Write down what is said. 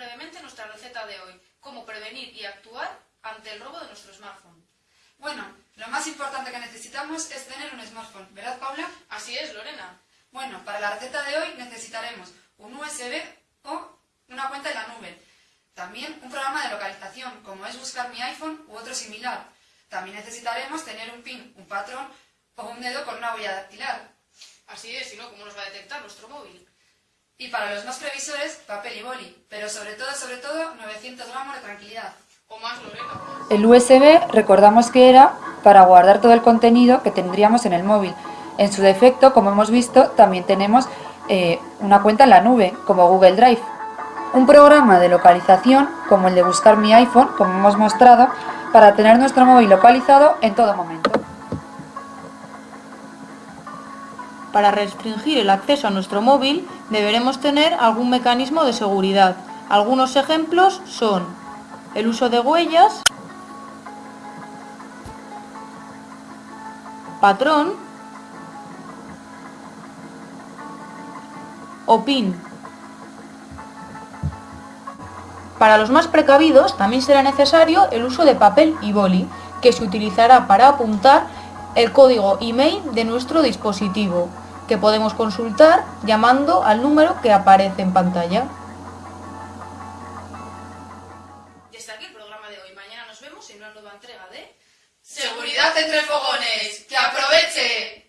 brevemente nuestra receta de hoy, cómo prevenir y actuar ante el robo de nuestro smartphone. Bueno, lo más importante que necesitamos es tener un smartphone, ¿verdad Paula? Así es, Lorena. Bueno, para la receta de hoy necesitaremos un USB o una cuenta en la nube. También un programa de localización, como es buscar mi iPhone u otro similar. También necesitaremos tener un PIN, un patrón o un dedo con una huella dactilar. Así es, si no, ¿cómo nos va a detectar nuestro móvil? Y para los más previsores, papel y boli, pero sobre todo, sobre todo, 900 gramos de tranquilidad. O más, Lorena. El USB recordamos que era para guardar todo el contenido que tendríamos en el móvil. En su defecto, como hemos visto, también tenemos eh, una cuenta en la nube, como Google Drive. Un programa de localización, como el de buscar mi iPhone, como hemos mostrado, para tener nuestro móvil localizado en todo momento. Para restringir el acceso a nuestro móvil deberemos tener algún mecanismo de seguridad. Algunos ejemplos son el uso de huellas, patrón o PIN. Para los más precavidos también será necesario el uso de papel y boli, que se utilizará para apuntar el código email de nuestro dispositivo, que podemos consultar llamando al número que aparece en pantalla. Hasta aquí el programa de hoy. Mañana nos vemos en una nueva entrega de... ¡Seguridad entre fogones! ¡Que aproveche!